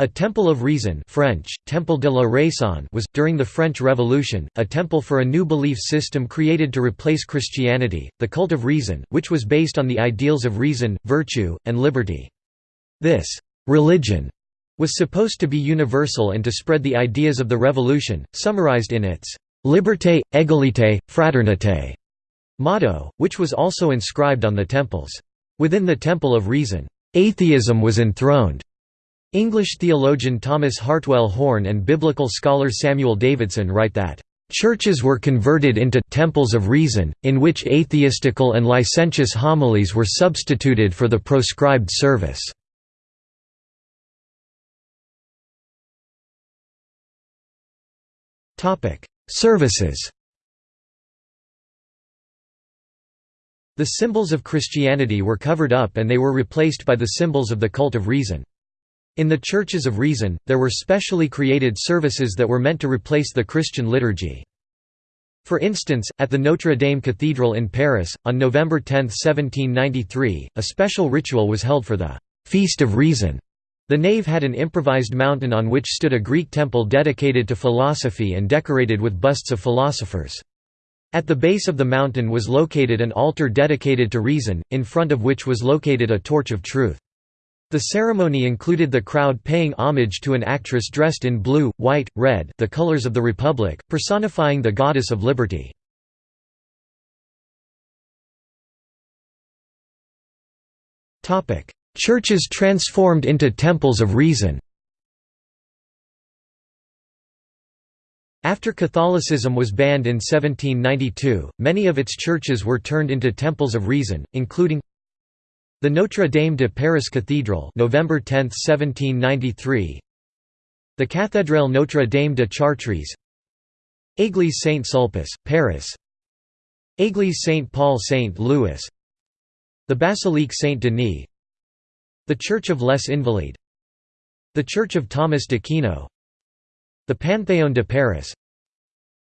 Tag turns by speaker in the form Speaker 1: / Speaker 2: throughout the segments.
Speaker 1: A Temple of Reason French, Temple de la Raison was, during the French Revolution, a temple for a new belief system created to replace Christianity, the cult of reason, which was based on the ideals of reason, virtue, and liberty. This «religion» was supposed to be universal and to spread the ideas of the revolution, summarized in its «liberté, égalité, fraternité» motto, which was also inscribed on the temples. Within the Temple of Reason, atheism was enthroned. English theologian Thomas Hartwell Horne and biblical scholar Samuel Davidson write that, "...churches were converted into temples of reason, in which atheistical and licentious homilies were substituted for the proscribed service." Services The symbols of Christianity were covered up and they were replaced by the symbols of the cult of reason. In the Churches of Reason, there were specially created services that were meant to replace the Christian liturgy. For instance, at the Notre Dame Cathedral in Paris, on November 10, 1793, a special ritual was held for the «Feast of Reason». The nave had an improvised mountain on which stood a Greek temple dedicated to philosophy and decorated with busts of philosophers. At the base of the mountain was located an altar dedicated to reason, in front of which was located a torch of truth. The ceremony included the crowd paying homage to an actress dressed in blue, white, red the colors of the Republic, personifying the goddess of liberty. Churches transformed into temples of reason After Catholicism was banned in 1792, many of its churches were turned into temples of reason, including the Notre Dame de Paris Cathedral November 10, 1793 The Cathédrale Notre Dame de Chartres. Église Saint-Sulpice, Paris. Église Saint-Paul Saint-Louis The Basilique Saint-Denis The Church of Les Invalides. The Church of Thomas d'Aquino. The Panthéon de Paris.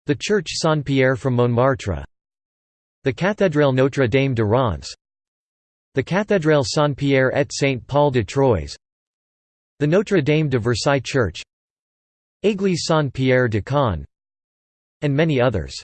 Speaker 1: The Church Saint-Pierre from Montmartre. The Cathédrale Notre Dame de Reims the Cathédrale Saint-Pierre et Saint-Paul de Troyes The Notre Dame de Versailles Church Église Saint-Pierre de Caen and many others.